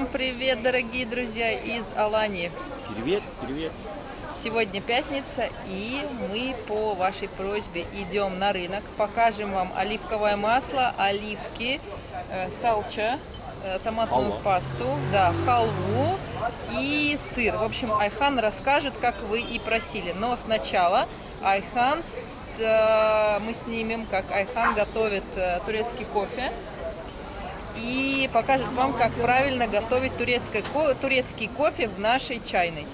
Всем привет, дорогие друзья из Алании. Привет, привет. Сегодня пятница, и мы по вашей просьбе идем на рынок. Покажем вам оливковое масло, оливки, э, салча, э, томатную Халва. пасту, да, халву и сыр. В общем, Айхан расскажет, как вы и просили. Но сначала Айхан, с- э, мы снимем, как Айхан готовит турецкий кофе и покажет вам, как правильно готовить турецкий, ко- турецкий кофе в нашей чайной.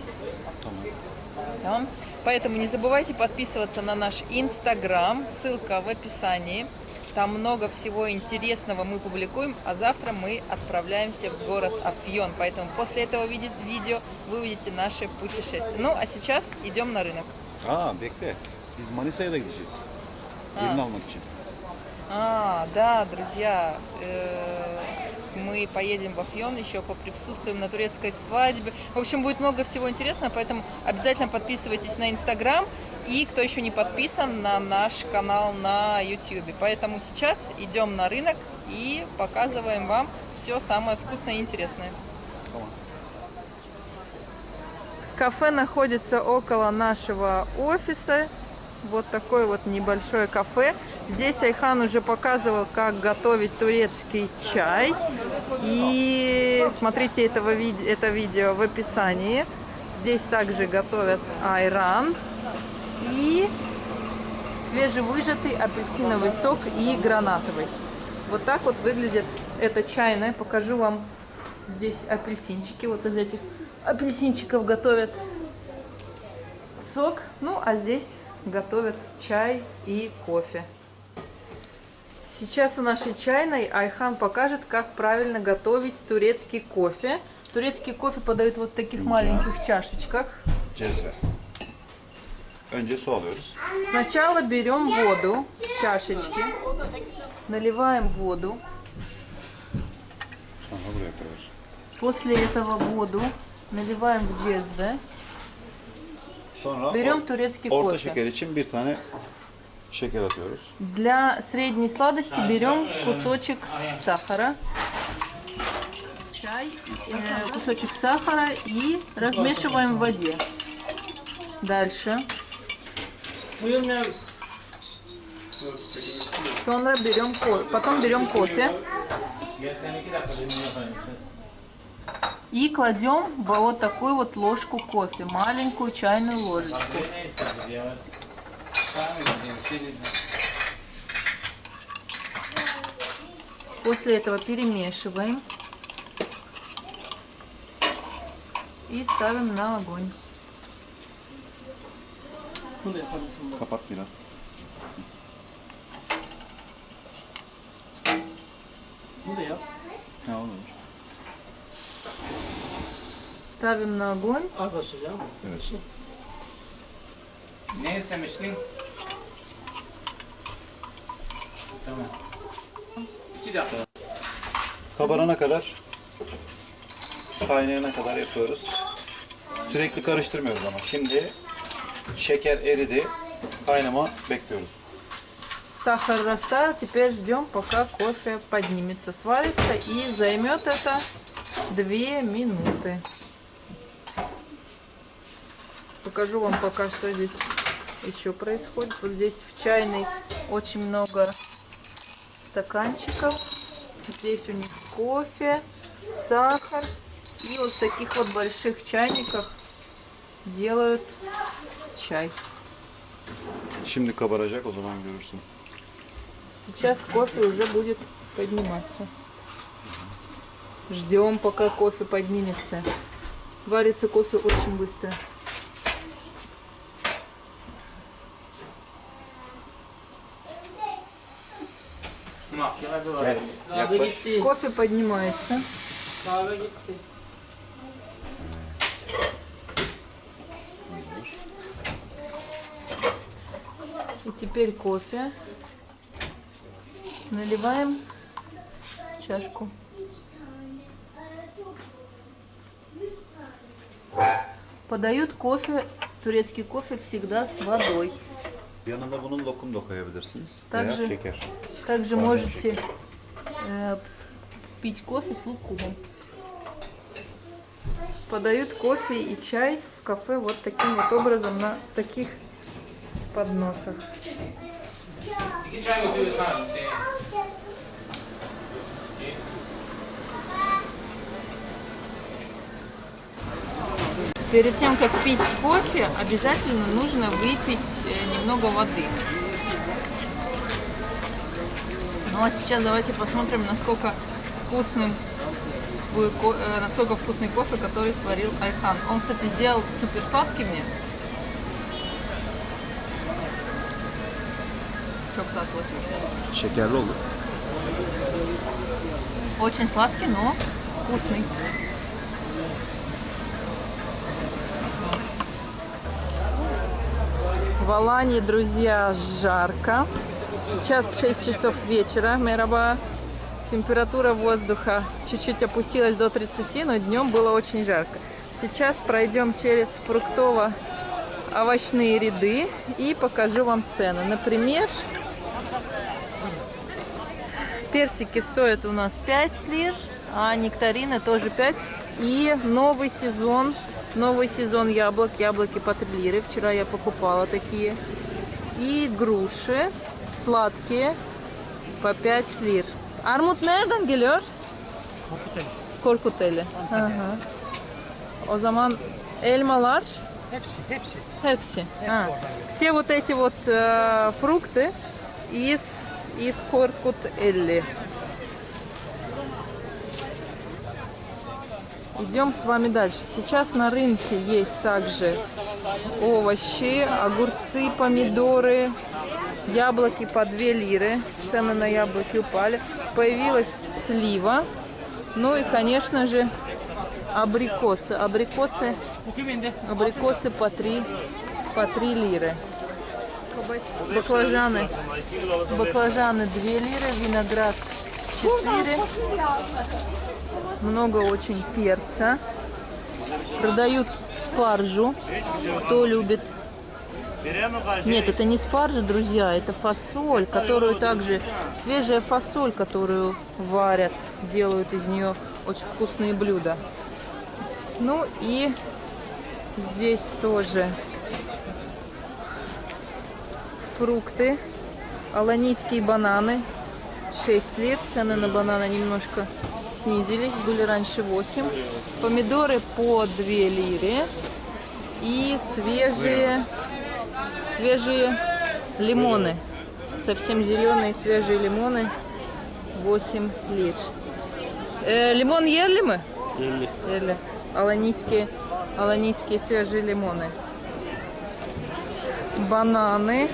Да. Поэтому не забывайте подписываться на наш инстаграм, ссылка в описании. Там много всего интересного мы публикуем, а завтра мы отправляемся в город Афьон. Поэтому после этого виде- видео вы увидите наше путешествие. Ну, а сейчас идем на рынок. Bekle. Biz Manisa'ya da gideceğiz. Almak için. А, да, друзья, э, мы поедем в Афьон, еще поприсутствуем на турецкой свадьбе. В общем, будет много всего интересного, поэтому обязательно подписывайтесь на Инстаграм и, кто еще не подписан, на наш канал на YouTube. Поэтому сейчас идем на рынок и показываем вам все самое вкусное и интересное. Кафе находится около нашего офиса. Вот такое вот небольшое кафе. Здесь Айхан уже показывал, как готовить турецкий чай. И смотрите этого, это видео в описании. Здесь также готовят айран и свежевыжатый апельсиновый сок и гранатовый. Вот так вот выглядит эта чайная. Покажу вам здесь апельсинчики. Вот из этих апельсинчиков готовят сок. Ну, а здесь готовят чай и кофе. Сейчас в нашей чайной Айхан покажет, как правильно готовить турецкий кофе. Турецкий кофе подают вот в таких маленьких чашечках. Сначала берем воду в чашечки, наливаем воду. После этого воду наливаем в джезве. Берем турецкий кофе. Şeker atıyoruz. Для средней сладости берем кусочек сахара, чай, э, кусочек сахара и размешиваем в воде. Дальше. Sonra берем потом берем кофе и кладем вот такую вот ложку кофе, маленькую чайную ложечку. После этого перемешиваем и ставим на огонь. Ha olur. Ставим на огонь. Ne istemiştin? Tamam. Dakika. Kabarana kadar kaynayana kadar yapıyoruz. Sürekli karıştırmıyoruz ama. Şimdi şeker eridi. Kaynama bekliyoruz. Сахар растаял, теперь ждем, пока кофе поднимется, сварится и займет это 2 минуты. Покажу вам пока, что здесь еще происходит. Вот здесь в чайной очень много стаканчиков. Здесь у них кофе, сахар. И вот в таких вот больших чайниках делают чай. Şimdi kabaracak o zaman görürsün. Сейчас кофе уже будет подниматься. Ждем, пока кофе поднимется. Варится кофе очень быстро. Кофе поднимается. И теперь кофе. Наливаем в чашку. Подают кофе, турецкий кофе всегда с водой. Yanında bunun lokum da koyabilirsiniz. Также- Veya şeker. Также Badem можете э, пить кофе с лукумом. Подают кофе и чай в кафе вот таким вот образом на таких подносах. İki çay götürüyorsun abi. Перед тем, как пить кофе, обязательно нужно выпить э, немного воды. Ну а сейчас давайте посмотрим, насколько вкусным э, насколько вкусный кофе, который сварил Айхан. Он, кстати, сделал супер сладкий мне. Şekerli olur. Очень сладкий, но вкусный. В Алании, друзья, жарко. Сейчас 6 часов вечера. Мераба. Температура воздуха чуть-чуть опустилась до 30, но днем было очень жарко. Сейчас пройдем через фруктово-овощные ряды и покажу вам цены. Например, Персики стоят у нас 5 лир, а нектарины тоже 5. И новый сезон, новый сезон яблок, яблоки по 3 лиры. Вчера я покупала такие. И груши sладкие по 5 лир. Armut nereden geliyor? Korkuteli. Hı hı. O zaman elmalar Hepsi, hepsi. Hepsi. А, Все вот эти вот э, фрукты из, из Коркут-Элли. Идем с вами дальше. Сейчас на рынке есть также овощи, огурцы, помидоры, яблоки по 2 лиры. Цены на яблоки упали. Появилась слива. Ну и, конечно же, абрикосы. Абрикосы? Абрикосы по 3, по 3 лиры. Баклажаны. Баклажаны 2 лиры, виноград 4. Много очень перца. Продают спаржу. Кто любит. Нет, это не спаржа, друзья, это фасоль, которую также свежая фасоль, которую варят, делают из нее очень вкусные блюда. Ну и Здесь тоже фрукты. Аланийские бананы 6 лет. Цены на бананы немножко снизились. Были раньше 8. Помидоры по 2 лиры. И свежие, свежие лимоны. Совсем зеленые свежие лимоны 8 лир. Э, лимон ели мы? Ели. Аланийские, аланийские свежие лимоны. Бананы.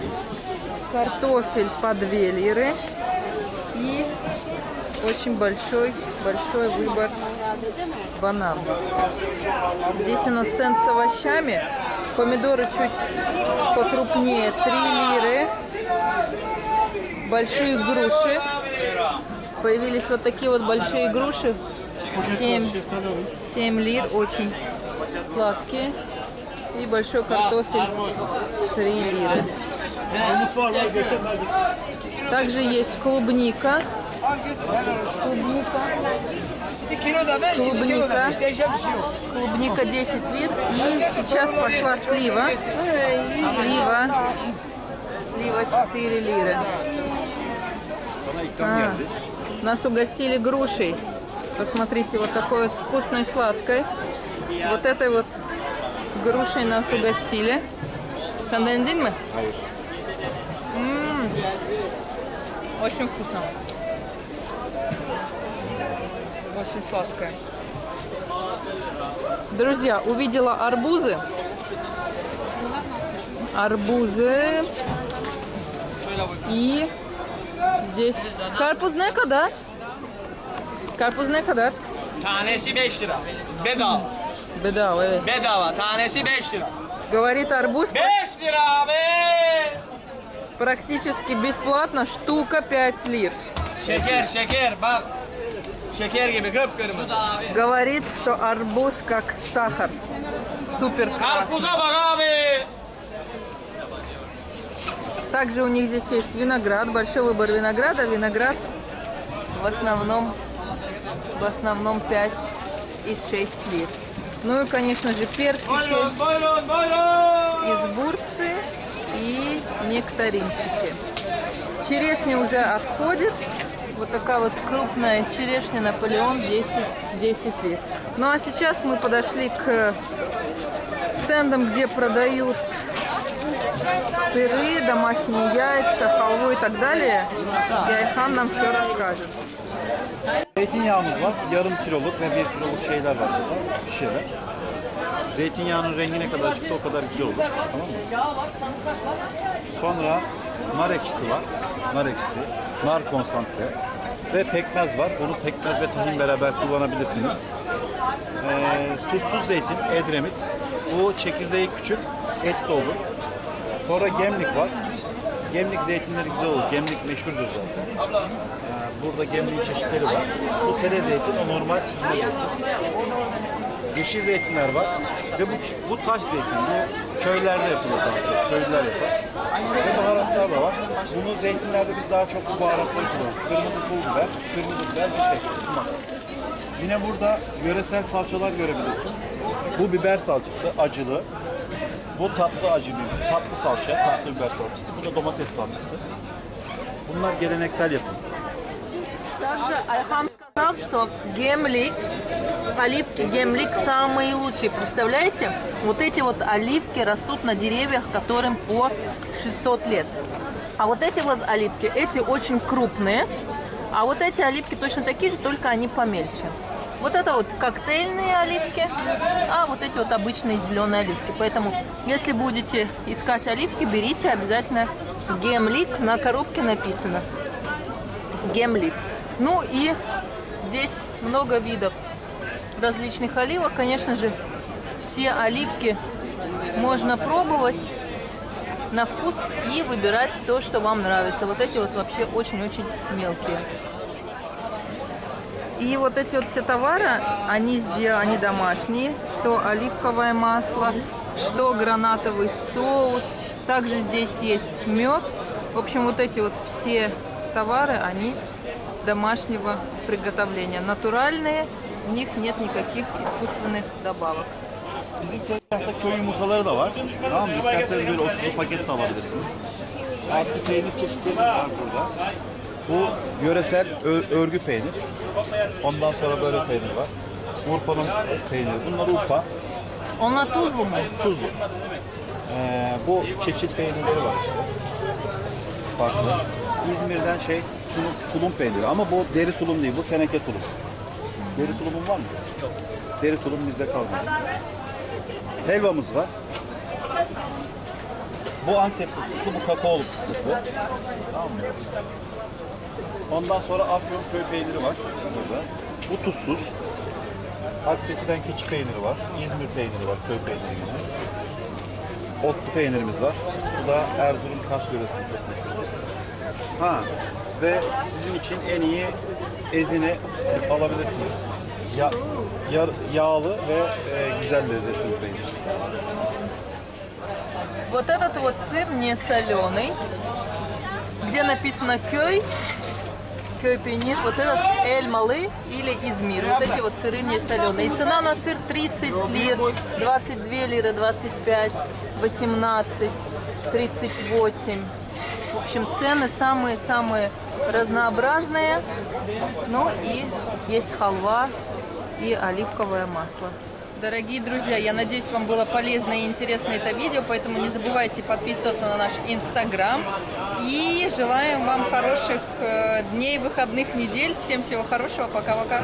Картофель по 2 лиры. Очень большой, большой выбор банан. Здесь у нас стенд с овощами. Помидоры чуть покрупнее 3 лиры. Большие груши. Появились вот такие вот большие груши. 7, 7 лир, очень сладкие. И большой картофель 3 лиры. Также есть клубника. Клубника. Клубника. Клубника 10 лир. И сейчас пошла слива. Слива. Слива 4 лиры. А, нас угостили грушей. Посмотрите, вот такой вот вкусной сладкой. Вот этой вот грушей нас угостили. Сандендин мы? Очень вкусно. Очень сладкое. Друзья, увидела арбузы. Арбузы. И здесь kadar? Karpuz ne kadar? Tanesi 5 lira. Bedava. Bedava evet. Bedava. Tanesi 5 lira. Говорит арбуз 5 lira abi. практически бесплатно, штука 5 лир. Şeker şeker bak. Şeker gibi kıpkırmızı. Говорит, что арбуз как сахар. Супер. Karpuza bak abi. Также у них здесь есть виноград, большой выбор винограда. Виноград в основном, в основном 5 и 6 лир. Ну и, конечно же, персики buyurun. из бурсы и нектаринчики. Черешня уже отходит. Вот такая вот крупная черешня Наполеон 10, 10 лет. Ну а сейчас мы подошли к стендам, где продают сыры, домашние яйца, халву и так далее. И Айхан нам все расскажет. Zeytinyağımız var. Yarım kiloluk ve bir kiloluk şeyler var burada. Şişeler. Zeytinyağının rengi ne kadar çıksa o kadar güzel olur. Tamam mı? Sonra nar ekşisi var. Nar ekşisi. Nar konsantre. Ve pekmez var. Bunu pekmez ve tahin beraber kullanabilirsiniz. Ee, tuzsuz zeytin, edremit. Bu çekirdeği küçük, et de olur. Sonra gemlik var. Gemlik zeytinleri güzel olur. Gemlik meşhurdur zaten. Ee, burada gemliğin çeşitleri var. Bu sere zeytin, o normal süzme zeytin. Yeşil zeytinler var. Ve bu, bu taş zeytin. Bu köylerde yapılır daha çok. Köylüler yapar. Ve baharatlar da var. Bunu zeytinlerde biz daha çok bu baharatları kullanırız. Kırmızı pul biber, kırmızı biber ve şey, sumak. Yine burada yöresel salçalar görebilirsin. Bu biber salçası, acılı. Bu tatlı acı bir, tatlı salça, tatlı biber salçası. Bu da domates salçası. Bunlar geleneksel yapım. Также Айхан сказал, что гемлик, оливки гемлик самые лучшие. Представляете? Вот эти вот оливки растут на деревьях, которым по 600 лет. А вот эти вот оливки, эти очень крупные. А вот эти оливки точно такие же, только они помельче. Вот это вот коктейльные оливки, а вот эти вот обычные зеленые оливки. Поэтому, если будете искать оливки, берите обязательно гемлик. На коробке написано гемлик. Ну и здесь много видов различных оливок. Конечно же, все оливки можно пробовать на вкус и выбирать то, что вам нравится. Вот эти вот вообще очень-очень мелкие. И вот эти вот все товары, они сделаны, домашние, что оливковое масло, что гранатовый соус. Также здесь есть мед. В общем, вот эти вот все товары, они домашнего приготовления. Натуральные, в них нет никаких искусственных добавок. Bizim tezgahta köy yumurtaları da var. Tamam mı? İsterseniz böyle 30'lu paket de alabilirsiniz. Artı peynir çeşitleri var burada. Bu yöresel ör- örgü peynir. Ondan sonra böyle peynir var. Urfa'nın peyniri. Bunlar Urfa. Onlar tuzlu mu? Tuzlu. Ee, bu çeçil peynirleri var. Farklı. İzmir'den şey tulum, tulum peyniri ama bu deri tulum değil bu teneke tulum. Deri tulumun var mı? Yok. Deri tulum bizde kalmadı. Helvamız var. Bu Antep fıstıklı, bu kakaolu fıstıklı. Tamam mı? Ondan sonra Afyon köy peyniri var burada. Bu tuzsuz. Akseki'den keçi peyniri var. İzmir peyniri var, köy peyniri gibi. Otlu peynirimiz var. Bu da Erzurum Kars yöresinde çok meşhur. Ha ve sizin için en iyi ezine alabilirsiniz. Ya, yar- yağlı ve e, güzel lezzetli bir peynir. Вот этот вот сыр не соленый, где написано кёй, кёй пенит, вот этот эль малы или измир. Вот эти вот сыры не соленые. И цена на сыр 30 лир, 22 лиры, 25, 18, 38. В общем, цены самые-самые разнообразные. Ну и есть халва и оливковое масло. Дорогие друзья, я надеюсь, вам было полезно и интересно это видео, поэтому не забывайте подписываться на наш инстаграм. И желаем вам хороших э, дней, выходных недель. Всем всего хорошего. Пока-пока.